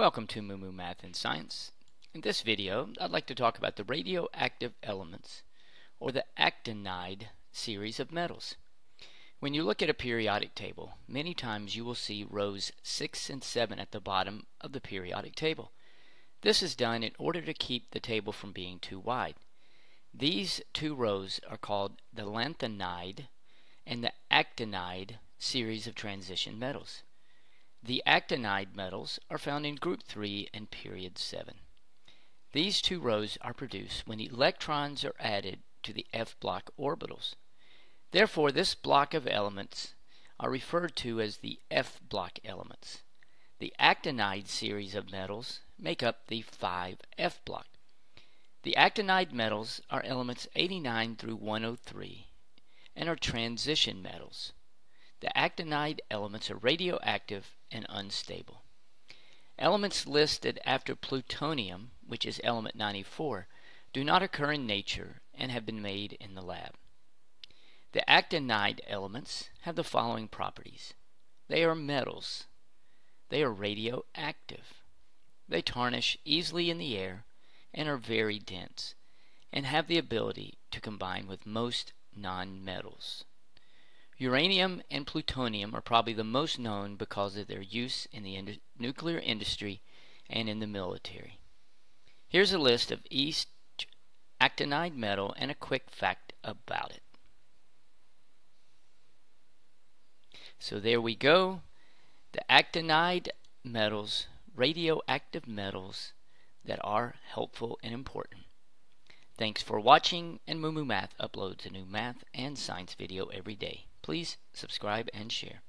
Welcome to Moo Math and Science. In this video, I'd like to talk about the radioactive elements, or the actinide series of metals. When you look at a periodic table, many times you will see rows 6 and 7 at the bottom of the periodic table. This is done in order to keep the table from being too wide. These two rows are called the lanthanide and the actinide series of transition metals. The actinide metals are found in group 3 and period 7. These two rows are produced when electrons are added to the f block orbitals. Therefore, this block of elements are referred to as the f block elements. The actinide series of metals make up the 5f block. The actinide metals are elements 89 through 103 and are transition metals. The actinide elements are radioactive and unstable. Elements listed after plutonium, which is element 94, do not occur in nature and have been made in the lab. The actinide elements have the following properties. They are metals. They are radioactive. They tarnish easily in the air and are very dense and have the ability to combine with most nonmetals. Uranium and plutonium are probably the most known because of their use in the ind nuclear industry and in the military. Here's a list of each actinide metal and a quick fact about it. So there we go. The actinide metals, radioactive metals that are helpful and important. Thanks for watching, and Moo Moo Math uploads a new math and science video every day. Please subscribe and share.